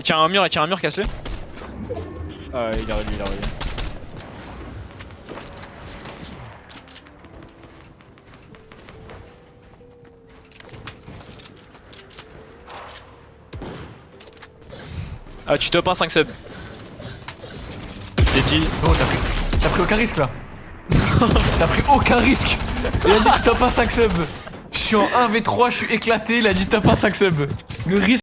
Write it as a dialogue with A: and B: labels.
A: Il tient un mur, il tient un mur cassé.
B: Ah, il a revenu, il a revenu.
A: Ah, tu top 1 5 subs. J'ai dit.
C: Oh, t'as pris... pris aucun risque là. t'as pris aucun risque. Il a dit tu top pas 5 subs. Je suis en 1v3, je suis éclaté, il a dit t'as pas 5 subs. Le risque.